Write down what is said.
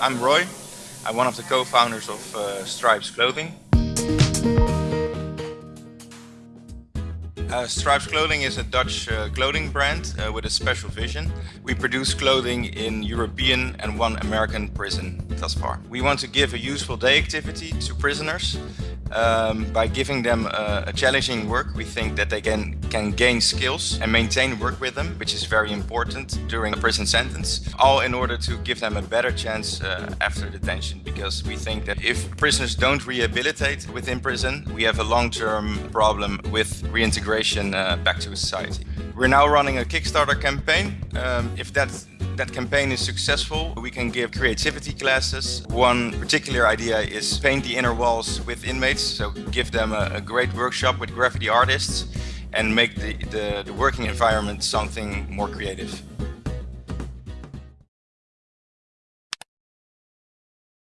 I'm Roy. I'm one of the co-founders of uh, Stripes Clothing. Uh, Stripes Clothing is a Dutch uh, clothing brand uh, with a special vision. We produce clothing in European and one American prison thus far. We want to give a useful day activity to prisoners um, by giving them a, a, challenging work, we think that they can, can gain skills and maintain work with them, which is very important during a prison sentence, all in order to give them a better chance uh, after detention. Because we think that if prisoners don't rehabilitate within prison, we have a long-term problem with reintegration uh, back to society. We're now running a Kickstarter campaign. Um, if that's that campaign is successful, we can give creativity classes. One particular idea is paint the inner walls with inmates, so give them a, a great workshop with graffiti artists and make the, the, the working environment something more creative.